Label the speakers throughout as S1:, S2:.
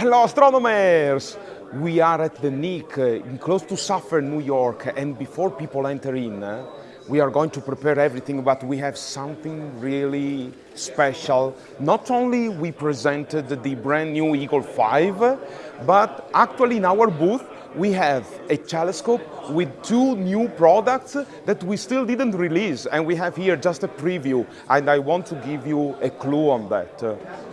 S1: Hello astronomers! We are at the NEAF in close to Suffern, New York and before people enter in we are going to prepare everything but we have something really special. Not only we presented the brand new Eagle 5 but actually in our booth we have a telescope with two new products that we still didn't release and we have here just a preview and I want to give you a clue on that.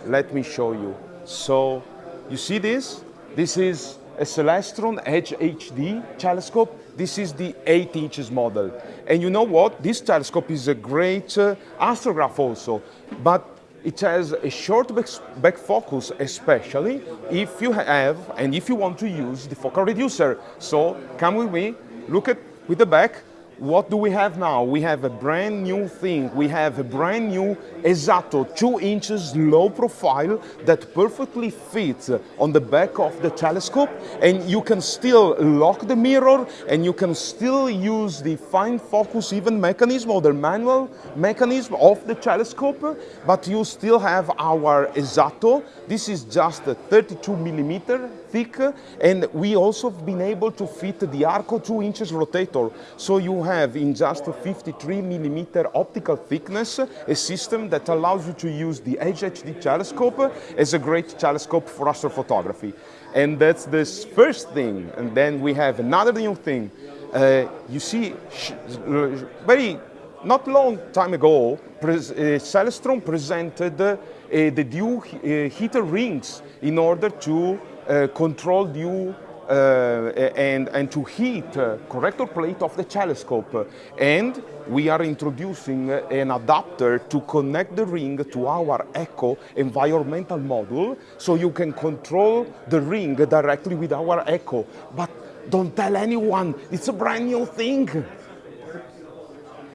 S1: Let me show you. So you see this? This is a Celestron Edge HD telescope. This is the 8 inches model. And you know what? This telescope is a great uh, astrograph also, but it has a short back focus, especially if you have and if you want to use the focal reducer. So come with me, look at with the back, what do we have now? We have a brand new thing. We have a brand new Esatto 2 inches low profile that perfectly fits on the back of the telescope and you can still lock the mirror and you can still use the fine focus even mechanism or the manual mechanism of the telescope but you still have our Esatto. This is just 32 millimeter thick and we also have been able to fit the Arco 2 inches rotator so you have in just 53 millimeter optical thickness a system that allows you to use the HHD telescope as a great telescope for astrophotography. And that's the first thing. And then we have another new thing. Uh, you see, very not long time ago, Pres uh, Celestron presented uh, the dew uh, heater rings in order to uh, control dew and, and to heat uh, corrector plate of the telescope. And we are introducing an adapter to connect the ring to our ECCO environmental module so you can control the ring directly with our ECCO. But don't tell anyone, it's a brand new thing.